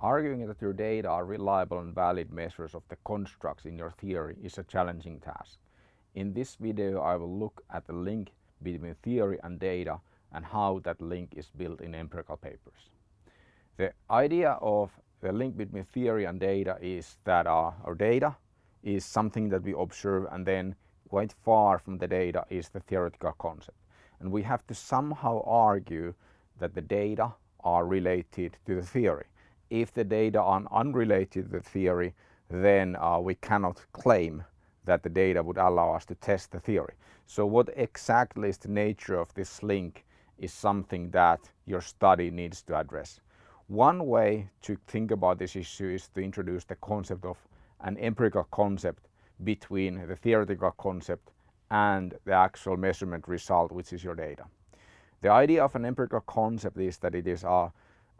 Arguing that your data are reliable and valid measures of the constructs in your theory is a challenging task. In this video I will look at the link between theory and data and how that link is built in empirical papers. The idea of the link between theory and data is that our, our data is something that we observe and then quite far from the data is the theoretical concept. And we have to somehow argue that the data are related to the theory. If the data are unrelated to the theory, then uh, we cannot claim that the data would allow us to test the theory. So what exactly is the nature of this link is something that your study needs to address. One way to think about this issue is to introduce the concept of an empirical concept between the theoretical concept and the actual measurement result, which is your data. The idea of an empirical concept is that it is a,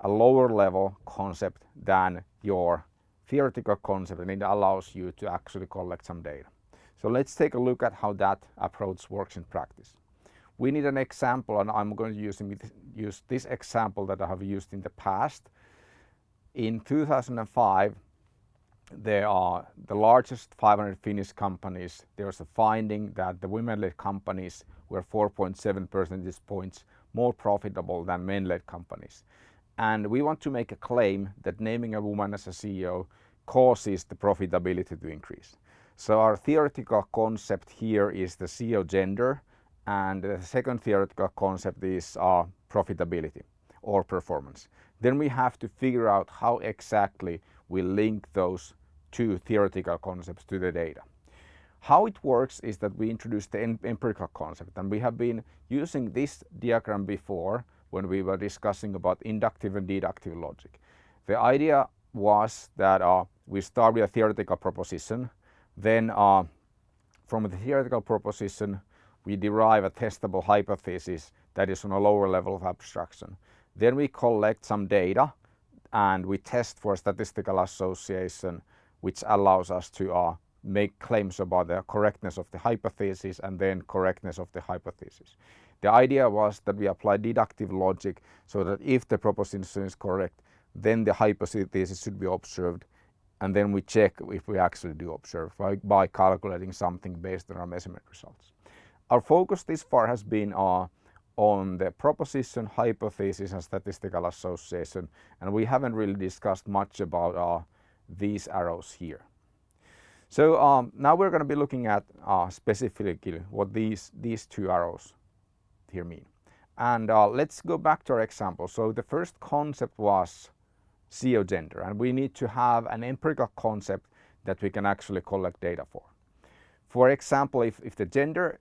a lower level concept than your theoretical concept and it allows you to actually collect some data. So let's take a look at how that approach works in practice. We need an example and I'm going to use, use this example that I have used in the past. In 2005 there are the largest 500 Finnish companies. There was a finding that the women-led companies were 4.7 percentage points more profitable than men-led companies. And we want to make a claim that naming a woman as a CEO causes the profitability to increase. So our theoretical concept here is the CEO gender and the second theoretical concept is uh, profitability or performance. Then we have to figure out how exactly we link those two theoretical concepts to the data. How it works is that we introduce the empirical concept and we have been using this diagram before when we were discussing about inductive and deductive logic. The idea was that uh, we start with a theoretical proposition, then uh, from the theoretical proposition we derive a testable hypothesis that is on a lower level of abstraction. Then we collect some data and we test for statistical association which allows us to uh, make claims about the correctness of the hypothesis and then correctness of the hypothesis. The idea was that we apply deductive logic so that if the proposition is correct, then the hypothesis should be observed and then we check if we actually do observe by, by calculating something based on our measurement results. Our focus this far has been uh, on the proposition, hypothesis and statistical association and we haven't really discussed much about uh, these arrows here. So um, now we're going to be looking at uh, specifically what these, these two arrows here mean. And uh, let's go back to our example. So the first concept was CEO gender and we need to have an empirical concept that we can actually collect data for. For example, if, if the gender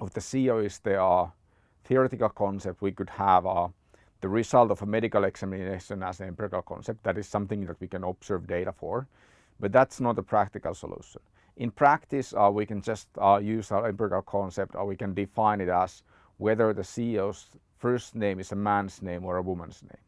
of the CEO is the uh, theoretical concept, we could have uh, the result of a medical examination as an empirical concept. That is something that we can observe data for, but that's not a practical solution. In practice, uh, we can just uh, use our empirical concept or we can define it as whether the CEO's first name is a man's name or a woman's name.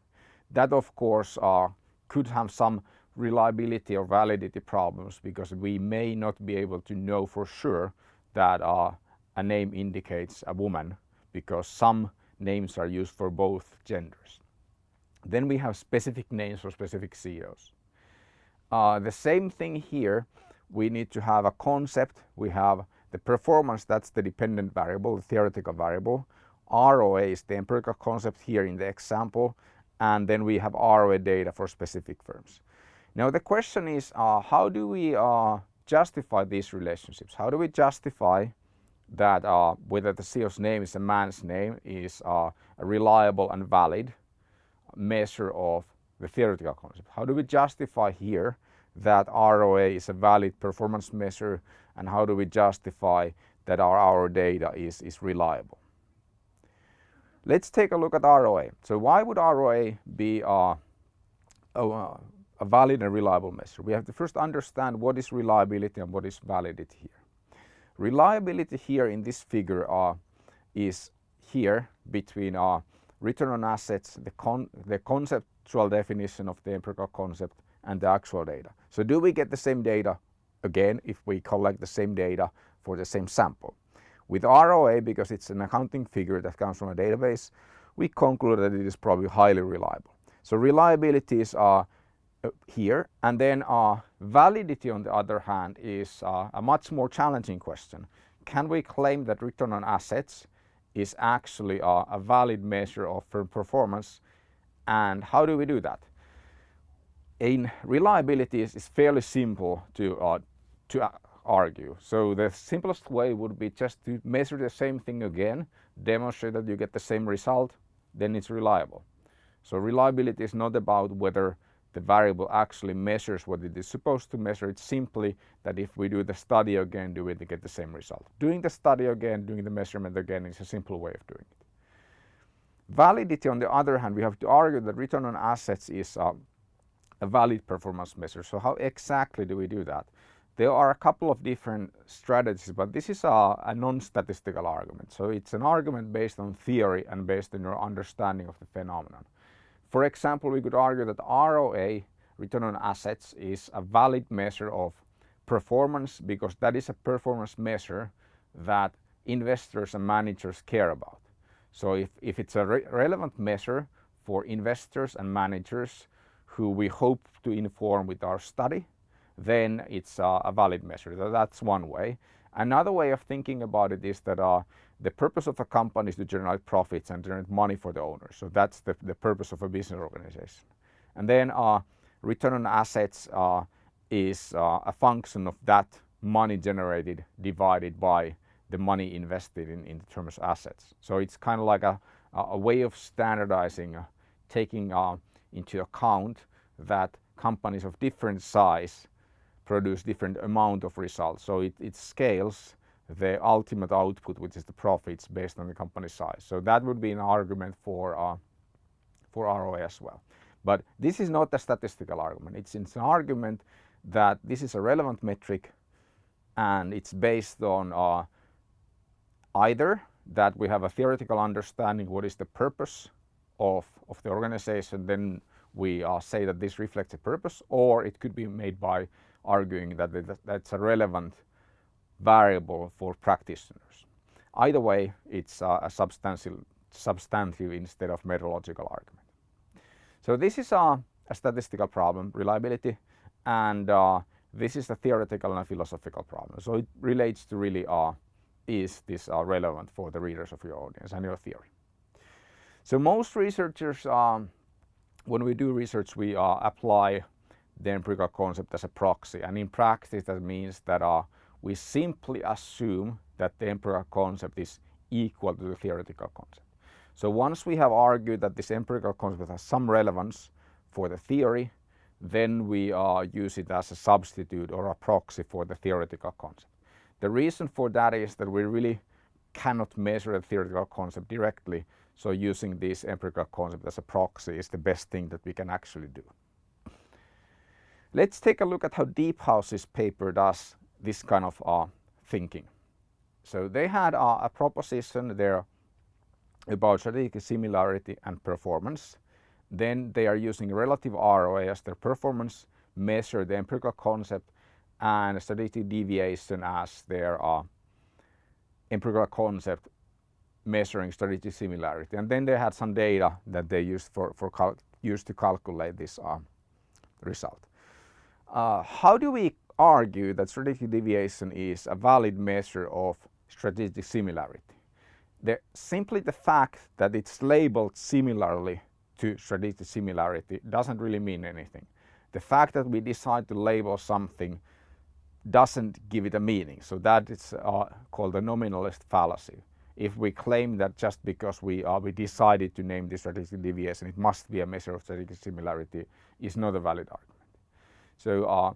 That of course uh, could have some reliability or validity problems because we may not be able to know for sure that uh, a name indicates a woman because some names are used for both genders. Then we have specific names for specific CEOs. Uh, the same thing here, we need to have a concept, we have the performance, that's the dependent variable, the theoretical variable. ROA is the empirical concept here in the example, and then we have ROA data for specific firms. Now the question is, uh, how do we uh, justify these relationships? How do we justify that uh, whether the CEO's name is a man's name is uh, a reliable and valid measure of the theoretical concept. How do we justify here that ROA is a valid performance measure and how do we justify that our, our data is, is reliable? Let's take a look at ROA. So why would ROA be a, a valid and reliable measure? We have to first understand what is reliability and what is validity here. Reliability here in this figure uh, is here between uh, return on assets, the, con the conceptual definition of the empirical concept and the actual data. So do we get the same data again if we collect the same data for the same sample? With ROA, because it's an accounting figure that comes from a database, we conclude that it is probably highly reliable. So reliabilities are uh, here. And then uh, validity on the other hand is uh, a much more challenging question. Can we claim that return on assets is actually uh, a valid measure of firm performance and how do we do that? In reliability is, fairly simple to, uh, to uh, argue. So the simplest way would be just to measure the same thing again, demonstrate that you get the same result, then it's reliable. So reliability is not about whether the variable actually measures what it is supposed to measure. It's simply that if we do the study again, do we get the same result. Doing the study again, doing the measurement again is a simple way of doing it. Validity on the other hand, we have to argue that return on assets is uh, a valid performance measure. So how exactly do we do that? There are a couple of different strategies, but this is a, a non-statistical argument. So it's an argument based on theory and based on your understanding of the phenomenon. For example, we could argue that ROA, return on assets, is a valid measure of performance because that is a performance measure that investors and managers care about. So if, if it's a re relevant measure for investors and managers who we hope to inform with our study, then it's a valid measure. That's one way. Another way of thinking about it is that uh, the purpose of a company is to generate profits and generate money for the owners. So that's the, the purpose of a business organization. And then uh, return on assets uh, is uh, a function of that money generated divided by the money invested in, in terms of assets. So it's kind of like a, a way of standardizing, uh, taking uh, into account that companies of different size produce different amount of results. So it, it scales the ultimate output, which is the profits based on the company size. So that would be an argument for, uh, for ROA as well. But this is not a statistical argument. It's, it's, an argument that this is a relevant metric and it's based on uh, either that we have a theoretical understanding what is the purpose of, of the organization, then we uh, say that this reflects a purpose, or it could be made by arguing that that's a relevant variable for practitioners. Either way, it's uh, a substantial, substantive instead of methodological argument. So this is a, a statistical problem, reliability, and uh, this is a theoretical and a philosophical problem. So it relates to really uh, is this uh, relevant for the readers of your audience and your theory. So most researchers, um, when we do research, we uh, apply the empirical concept as a proxy. And in practice, that means that uh, we simply assume that the empirical concept is equal to the theoretical concept. So once we have argued that this empirical concept has some relevance for the theory, then we uh, use it as a substitute or a proxy for the theoretical concept. The reason for that is that we really cannot measure a theoretical concept directly, so using this empirical concept as a proxy is the best thing that we can actually do. Let's take a look at how Deephouse's paper does this kind of uh, thinking. So they had uh, a proposition there about strategic similarity and performance. Then they are using relative ROA as their performance measure, the empirical concept, and strategic deviation as their uh, empirical concept measuring strategic similarity. And then they had some data that they used for, for used to calculate this uh, result. Uh, how do we argue that strategic deviation is a valid measure of strategic similarity? The, simply the fact that it's labeled similarly to strategic similarity doesn't really mean anything. The fact that we decide to label something doesn't give it a meaning. So that is uh, called the nominalist fallacy. If we claim that just because we, we decided to name the strategic deviation, it must be a measure of strategic similarity, is not a valid argument. So uh,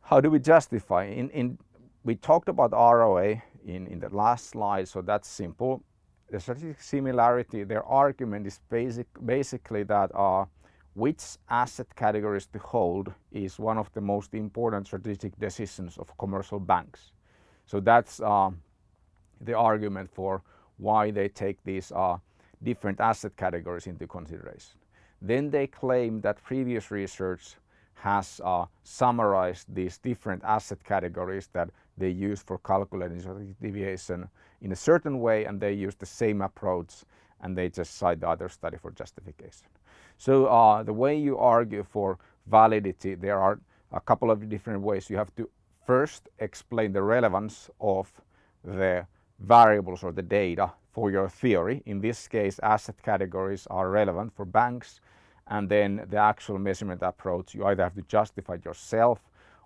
how do we justify? In, in, we talked about ROA in, in the last slide, so that's simple. The strategic similarity, their argument is basic, basically that uh, which asset categories to hold is one of the most important strategic decisions of commercial banks. So that's uh, the argument for why they take these uh, different asset categories into consideration. Then they claim that previous research has uh, summarized these different asset categories that they use for calculating deviation in a certain way and they use the same approach and they just cite the other study for justification. So uh, the way you argue for validity, there are a couple of different ways. You have to first explain the relevance of the variables or the data for your theory. In this case, asset categories are relevant for banks and then the actual measurement approach, you either have to justify yourself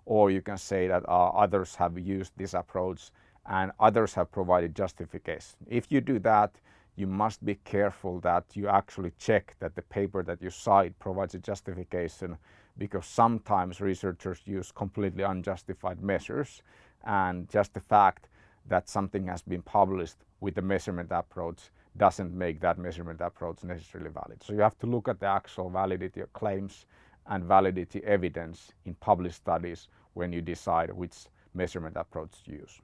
or you can say that uh, others have used this approach and others have provided justification. If you do that, you must be careful that you actually check that the paper that you cite provides a justification because sometimes researchers use completely unjustified measures and just the fact that something has been published with the measurement approach doesn't make that measurement approach necessarily valid. So you have to look at the actual validity of claims and validity evidence in published studies when you decide which measurement approach to use.